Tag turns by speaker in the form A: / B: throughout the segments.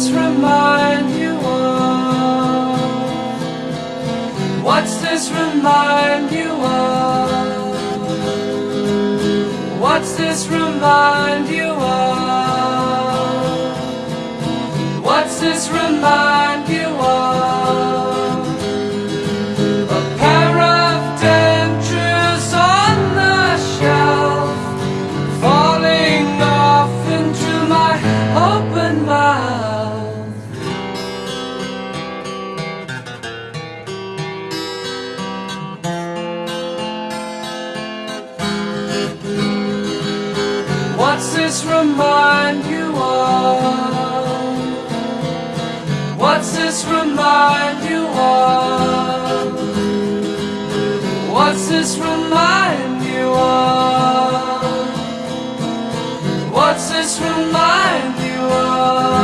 A: this remind you of? What's this remind you of? What's this remind you of? What's this remind you of? This remind you of? What's this remind you of? What's this remind you of? What's this remind you of?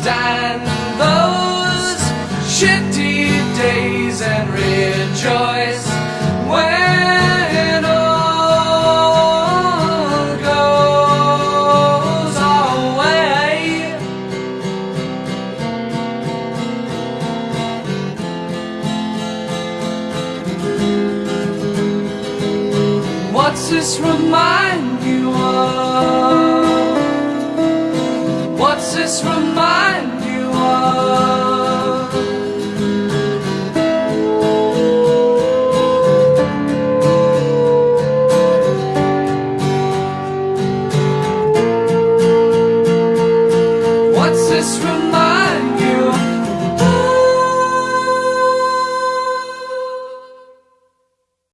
A: Withstand those shitty days and rejoice when all goes our way. What's this remind you of? What's this remind?